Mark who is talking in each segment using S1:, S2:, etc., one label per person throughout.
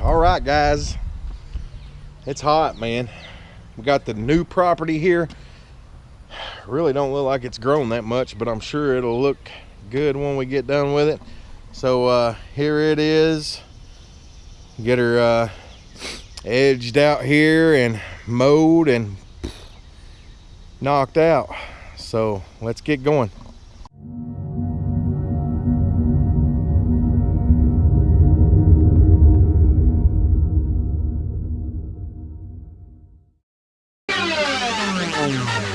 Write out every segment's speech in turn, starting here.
S1: All right, guys. It's hot, man. We got the new property here. Really don't look like it's grown that much, but I'm sure it'll look good when we get done with it. So uh, here it is. Get her uh, edged out here and mowed and knocked out. So let's get going. Música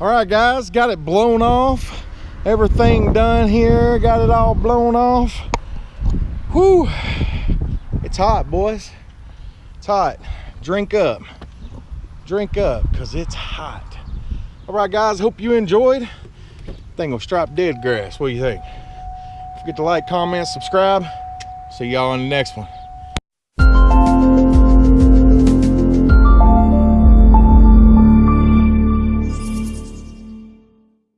S1: All right, guys, got it blown off. Everything done here, got it all blown off. Whew, it's hot, boys. It's hot. Drink up, drink up, cause it's hot. All right, guys, hope you enjoyed. Thing will strap dead grass. What do you think? Forget to like, comment, subscribe. See y'all in the next one.